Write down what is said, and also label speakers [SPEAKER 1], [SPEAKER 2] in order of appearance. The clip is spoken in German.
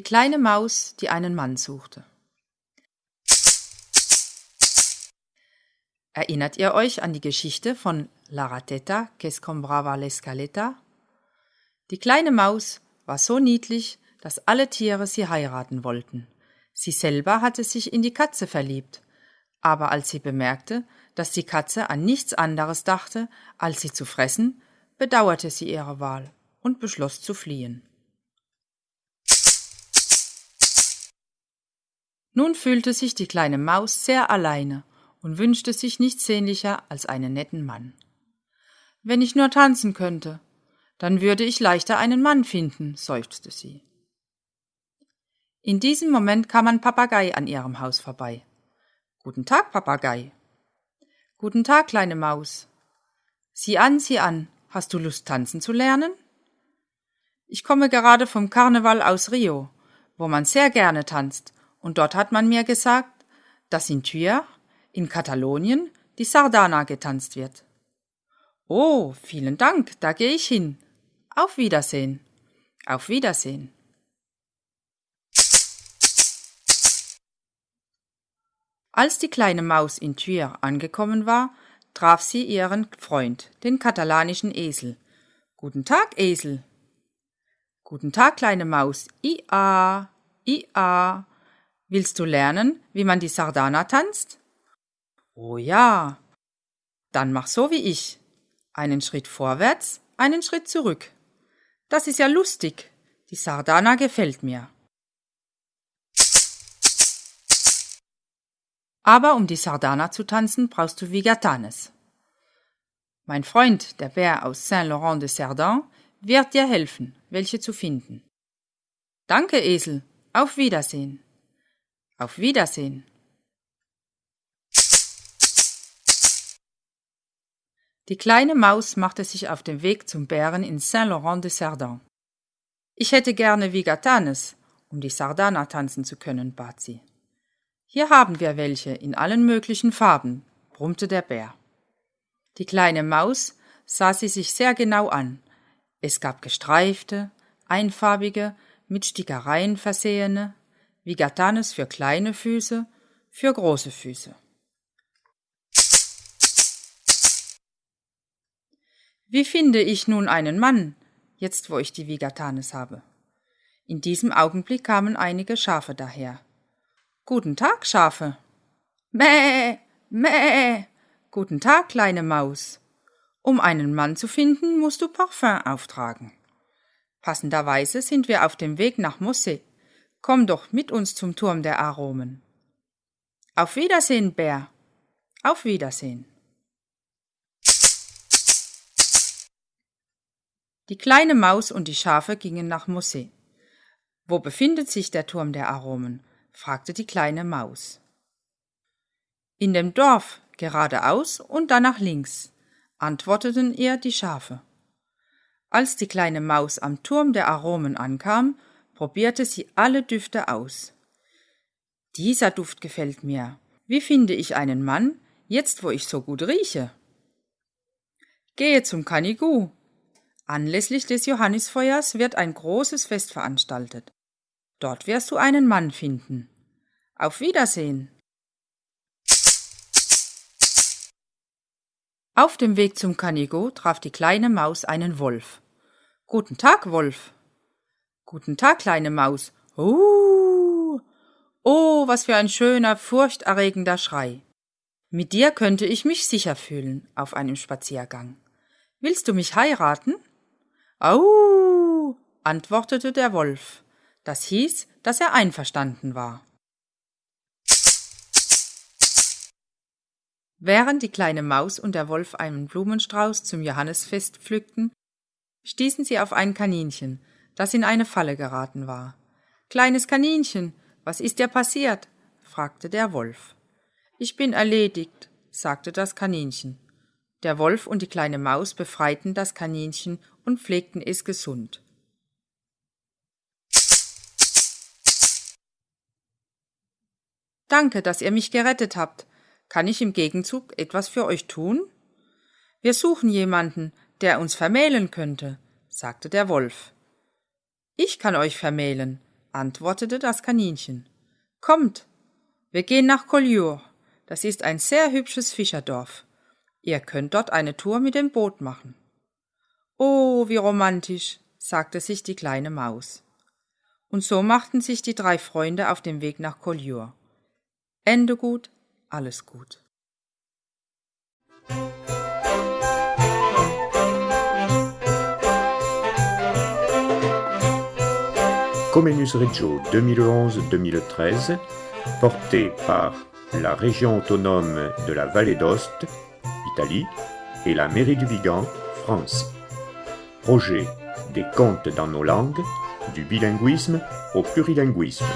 [SPEAKER 1] Die kleine Maus, die einen Mann suchte. Erinnert ihr euch an die Geschichte von La Ratetta que scombrava l'escaleta? Die kleine Maus war so niedlich, dass alle Tiere sie heiraten wollten. Sie selber hatte sich in die Katze verliebt, aber als sie bemerkte, dass die Katze an nichts anderes dachte, als sie zu fressen, bedauerte sie ihre Wahl und beschloss zu fliehen. Nun fühlte sich die kleine Maus sehr alleine und wünschte sich nichts sehnlicher als einen netten Mann. Wenn ich nur tanzen könnte, dann würde ich leichter einen Mann finden, seufzte sie. In diesem Moment kam ein Papagei an ihrem Haus vorbei. Guten Tag, Papagei. Guten Tag, kleine Maus. Sieh an, sieh an, hast du Lust tanzen zu lernen? Ich komme gerade vom Karneval aus Rio, wo man sehr gerne tanzt und dort hat man mir gesagt, dass in Thuir, in Katalonien, die Sardana getanzt wird. Oh, vielen Dank, da gehe ich hin. Auf Wiedersehen. Auf Wiedersehen. Als die kleine Maus in Thuir angekommen war, traf sie ihren Freund, den katalanischen Esel. Guten Tag, Esel. Guten Tag, kleine Maus. Ia, ia. Willst du lernen, wie man die Sardana tanzt? Oh ja. Dann mach so wie ich. Einen Schritt vorwärts, einen Schritt zurück. Das ist ja lustig. Die Sardana gefällt mir. Aber um die Sardana zu tanzen, brauchst du Vigatanes. Mein Freund, der Bär aus Saint-Laurent de Cerdan, wird dir helfen, welche zu finden. Danke, Esel. Auf Wiedersehen. Auf Wiedersehen. Die kleine Maus machte sich auf den Weg zum Bären in Saint-Laurent de Cerdan. Ich hätte gerne Vigatanes, um die Sardana tanzen zu können, bat sie. Hier haben wir welche in allen möglichen Farben, brummte der Bär. Die kleine Maus sah sie sich sehr genau an. Es gab gestreifte, einfarbige, mit Stickereien versehene, wie Gatanes für kleine Füße, für große Füße. Wie finde ich nun einen Mann, jetzt wo ich die Vigatanes habe? In diesem Augenblick kamen einige Schafe daher. Guten Tag, Schafe. Mäh, mäh. Guten Tag, kleine Maus. Um einen Mann zu finden, musst du Parfum auftragen. Passenderweise sind wir auf dem Weg nach Mosse. Komm doch mit uns zum Turm der Aromen. Auf Wiedersehen, Bär. Auf Wiedersehen. Die kleine Maus und die Schafe gingen nach Mosse. Wo befindet sich der Turm der Aromen? fragte die kleine Maus. In dem Dorf, geradeaus und dann nach links, antworteten ihr die Schafe. Als die kleine Maus am Turm der Aromen ankam, probierte sie alle Düfte aus. Dieser Duft gefällt mir. Wie finde ich einen Mann, jetzt wo ich so gut rieche? Gehe zum Kanigu. Anlässlich des Johannisfeuers wird ein großes Fest veranstaltet. Dort wirst du einen Mann finden. Auf Wiedersehen. Auf dem Weg zum Kanigo traf die kleine Maus einen Wolf. Guten Tag, Wolf. Guten Tag, kleine Maus. Uh. Oh, was für ein schöner, furchterregender Schrei. Mit dir könnte ich mich sicher fühlen auf einem Spaziergang. Willst du mich heiraten? Au, antwortete der Wolf. Das hieß, dass er einverstanden war. Während die kleine Maus und der Wolf einen Blumenstrauß zum Johannesfest pflückten, stießen sie auf ein Kaninchen, das in eine Falle geraten war. Kleines Kaninchen, was ist dir passiert? fragte der Wolf. Ich bin erledigt, sagte das Kaninchen. Der Wolf und die kleine Maus befreiten das Kaninchen und pflegten es gesund. Danke, dass ihr mich gerettet habt. Kann ich im Gegenzug etwas für euch tun? Wir suchen jemanden, der uns vermählen könnte, sagte der Wolf. Ich kann euch vermählen, antwortete das Kaninchen. Kommt, wir gehen nach Collioure. Das ist ein sehr hübsches Fischerdorf. Ihr könnt dort eine Tour mit dem Boot machen. Oh, wie romantisch, sagte sich die kleine Maus. Und so machten sich die drei Freunde auf den Weg nach Collioure. Ende gut, alles gut.
[SPEAKER 2] Comenius Reggio 2011-2013, porté par la région autonome de la Vallée d'Ost, Italie, et la mairie du Vigan, France. Projet des contes dans nos langues, du bilinguisme au plurilinguisme.